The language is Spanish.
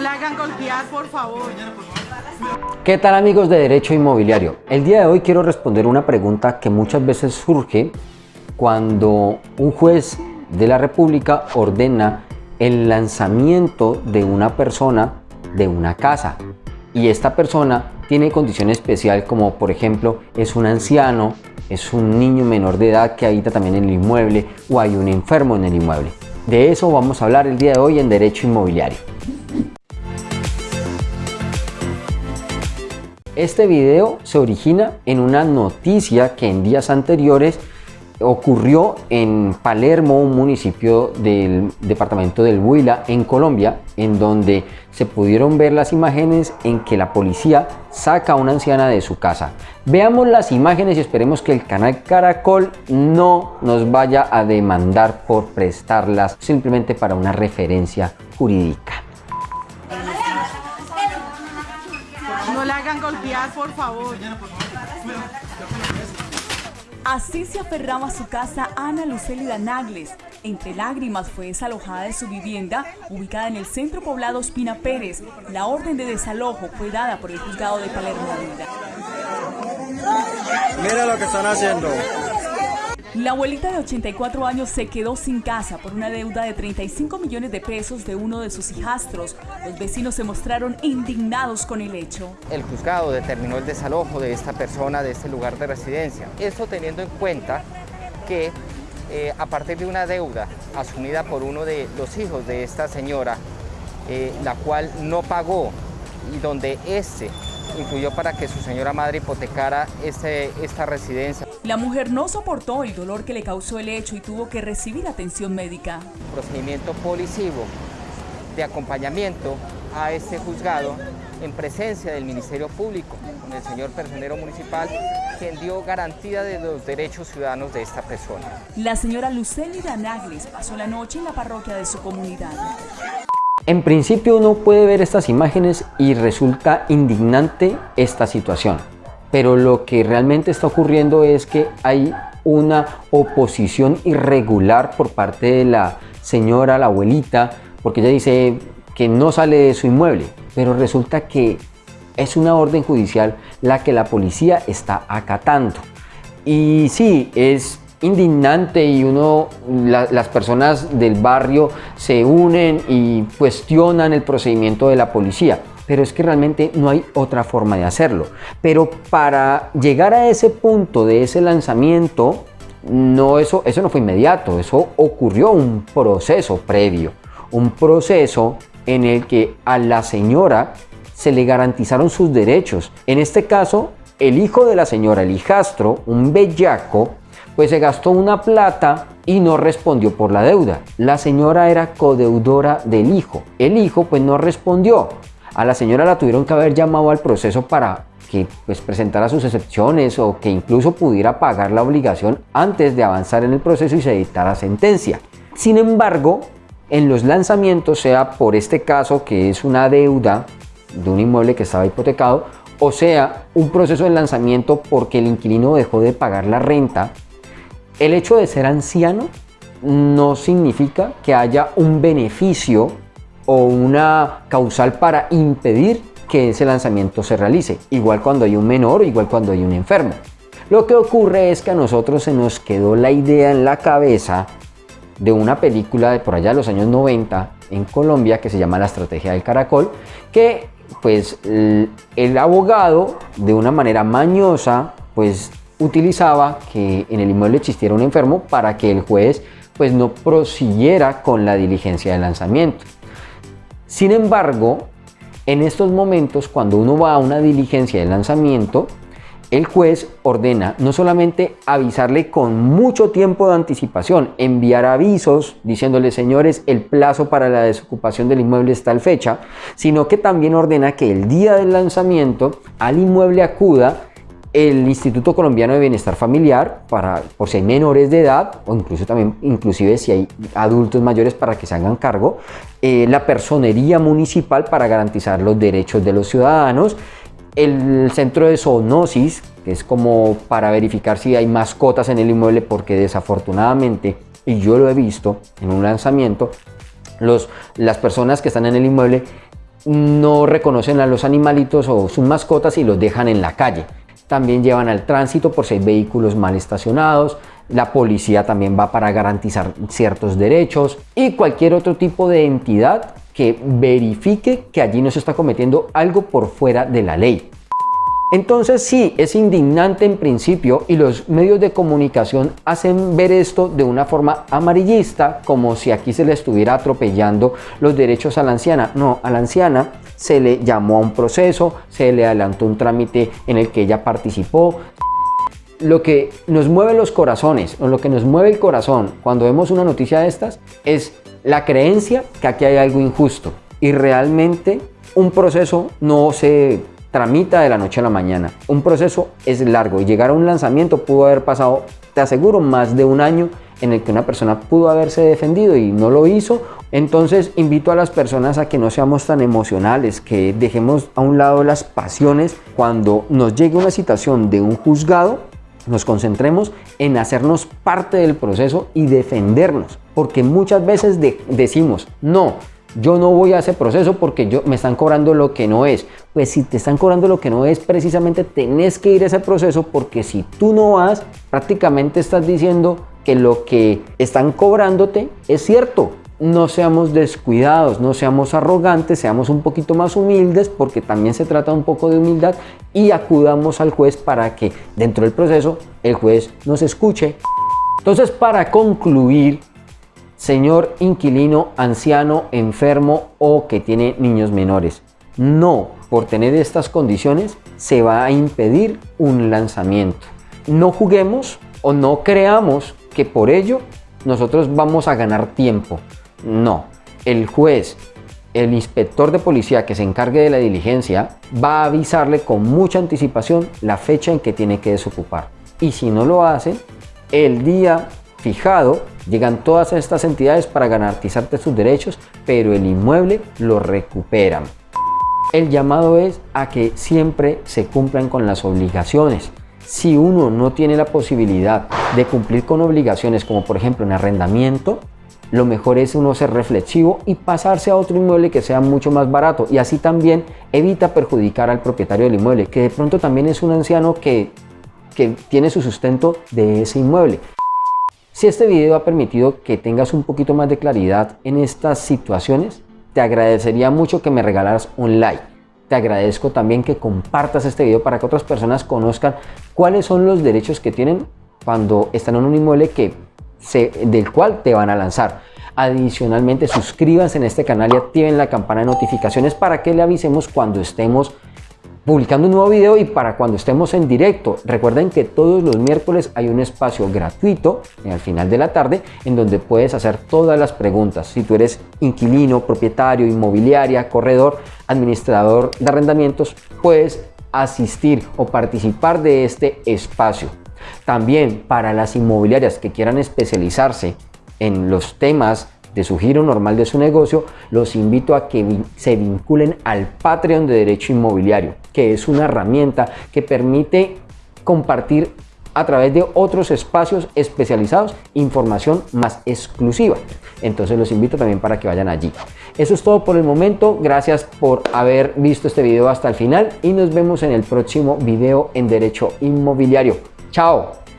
No le hagan golpear, por favor. ¿Qué tal amigos de Derecho Inmobiliario? El día de hoy quiero responder una pregunta que muchas veces surge cuando un juez de la República ordena el lanzamiento de una persona de una casa y esta persona tiene condición especial como por ejemplo es un anciano, es un niño menor de edad que habita también en el inmueble o hay un enfermo en el inmueble. De eso vamos a hablar el día de hoy en Derecho Inmobiliario. Este video se origina en una noticia que en días anteriores ocurrió en Palermo, un municipio del departamento del Huila, en Colombia, en donde se pudieron ver las imágenes en que la policía saca a una anciana de su casa. Veamos las imágenes y esperemos que el canal Caracol no nos vaya a demandar por prestarlas simplemente para una referencia jurídica. Por favor. Así se aferraba a su casa Ana Lucélida Nagles. Entre lágrimas fue desalojada de su vivienda, ubicada en el centro poblado Espina Pérez. La orden de desalojo fue dada por el juzgado de Palermo. Mira lo que están haciendo. La abuelita de 84 años se quedó sin casa por una deuda de 35 millones de pesos de uno de sus hijastros. Los vecinos se mostraron indignados con el hecho. El juzgado determinó el desalojo de esta persona de este lugar de residencia. Esto teniendo en cuenta que eh, a partir de una deuda asumida por uno de los hijos de esta señora, eh, la cual no pagó y donde este influyó para que su señora madre hipotecara este, esta residencia. La mujer no soportó el dolor que le causó el hecho y tuvo que recibir atención médica. Procedimiento policivo de acompañamiento a este juzgado en presencia del Ministerio Público, con el señor personero municipal, quien dio garantía de los derechos ciudadanos de esta persona. La señora Lucélida Nagles pasó la noche en la parroquia de su comunidad. En principio uno puede ver estas imágenes y resulta indignante esta situación, pero lo que realmente está ocurriendo es que hay una oposición irregular por parte de la señora, la abuelita, porque ella dice que no sale de su inmueble, pero resulta que es una orden judicial la que la policía está acatando. Y sí, es indignante y uno, las personas del barrio se unen y cuestionan el procedimiento de la policía. Pero es que realmente no hay otra forma de hacerlo. Pero para llegar a ese punto de ese lanzamiento, no, eso, eso no fue inmediato, eso ocurrió un proceso previo. Un proceso en el que a la señora se le garantizaron sus derechos. En este caso, el hijo de la señora, el hijastro, un bellaco, pues se gastó una plata y no respondió por la deuda. La señora era codeudora del hijo. El hijo pues no respondió. A la señora la tuvieron que haber llamado al proceso para que pues, presentara sus excepciones o que incluso pudiera pagar la obligación antes de avanzar en el proceso y se dictara sentencia. Sin embargo, en los lanzamientos, sea por este caso que es una deuda de un inmueble que estaba hipotecado, o sea, un proceso de lanzamiento porque el inquilino dejó de pagar la renta el hecho de ser anciano no significa que haya un beneficio o una causal para impedir que ese lanzamiento se realice, igual cuando hay un menor, igual cuando hay un enfermo. Lo que ocurre es que a nosotros se nos quedó la idea en la cabeza de una película de por allá de los años 90 en Colombia que se llama La Estrategia del Caracol, que pues el abogado de una manera mañosa pues utilizaba que en el inmueble existiera un enfermo para que el juez pues no prosiguiera con la diligencia de lanzamiento. Sin embargo, en estos momentos, cuando uno va a una diligencia de lanzamiento, el juez ordena no solamente avisarle con mucho tiempo de anticipación, enviar avisos diciéndole, señores, el plazo para la desocupación del inmueble está tal fecha, sino que también ordena que el día del lanzamiento al inmueble acuda el Instituto Colombiano de Bienestar Familiar para por si hay menores de edad o incluso también inclusive si hay adultos mayores para que se hagan cargo, eh, la personería municipal para garantizar los derechos de los ciudadanos, el centro de zoonosis, que es como para verificar si hay mascotas en el inmueble porque desafortunadamente, y yo lo he visto en un lanzamiento, los, las personas que están en el inmueble no reconocen a los animalitos o sus mascotas y los dejan en la calle. También llevan al tránsito por si hay vehículos mal estacionados, la policía también va para garantizar ciertos derechos y cualquier otro tipo de entidad que verifique que allí no se está cometiendo algo por fuera de la ley. Entonces sí, es indignante en principio y los medios de comunicación hacen ver esto de una forma amarillista, como si aquí se le estuviera atropellando los derechos a la anciana. No, a la anciana se le llamó a un proceso, se le adelantó un trámite en el que ella participó. Lo que nos mueve los corazones, o lo que nos mueve el corazón cuando vemos una noticia de estas, es la creencia que aquí hay algo injusto. Y realmente un proceso no se tramita de la noche a la mañana. Un proceso es largo y llegar a un lanzamiento pudo haber pasado, te aseguro, más de un año en el que una persona pudo haberse defendido y no lo hizo. Entonces invito a las personas a que no seamos tan emocionales, que dejemos a un lado las pasiones cuando nos llegue una situación de un juzgado, nos concentremos en hacernos parte del proceso y defendernos, porque muchas veces decimos, no, yo no voy a ese proceso porque yo, me están cobrando lo que no es. Pues si te están cobrando lo que no es, precisamente tenés que ir a ese proceso porque si tú no vas, prácticamente estás diciendo que lo que están cobrándote es cierto. No seamos descuidados, no seamos arrogantes, seamos un poquito más humildes porque también se trata un poco de humildad y acudamos al juez para que dentro del proceso el juez nos escuche. Entonces para concluir, señor inquilino anciano, enfermo o que tiene niños menores. No, por tener estas condiciones se va a impedir un lanzamiento. No juguemos o no creamos que por ello nosotros vamos a ganar tiempo. No, el juez, el inspector de policía que se encargue de la diligencia va a avisarle con mucha anticipación la fecha en que tiene que desocupar. Y si no lo hace, el día fijado, llegan todas estas entidades para garantizarte sus derechos, pero el inmueble lo recuperan. El llamado es a que siempre se cumplan con las obligaciones. Si uno no tiene la posibilidad de cumplir con obligaciones, como por ejemplo en arrendamiento, lo mejor es uno ser reflexivo y pasarse a otro inmueble que sea mucho más barato y así también evita perjudicar al propietario del inmueble, que de pronto también es un anciano que, que tiene su sustento de ese inmueble. Si este video ha permitido que tengas un poquito más de claridad en estas situaciones, te agradecería mucho que me regalaras un like. Te agradezco también que compartas este video para que otras personas conozcan cuáles son los derechos que tienen cuando están en un inmueble que del cual te van a lanzar. Adicionalmente, suscríbanse en este canal y activen la campana de notificaciones para que le avisemos cuando estemos publicando un nuevo video y para cuando estemos en directo. Recuerden que todos los miércoles hay un espacio gratuito al final de la tarde en donde puedes hacer todas las preguntas. Si tú eres inquilino, propietario, inmobiliaria, corredor, administrador de arrendamientos, puedes asistir o participar de este espacio. También para las inmobiliarias que quieran especializarse en los temas de su giro normal de su negocio, los invito a que se vinculen al Patreon de Derecho Inmobiliario, que es una herramienta que permite compartir a través de otros espacios especializados información más exclusiva. Entonces los invito también para que vayan allí. Eso es todo por el momento. Gracias por haber visto este video hasta el final y nos vemos en el próximo video en Derecho Inmobiliario. Tchau!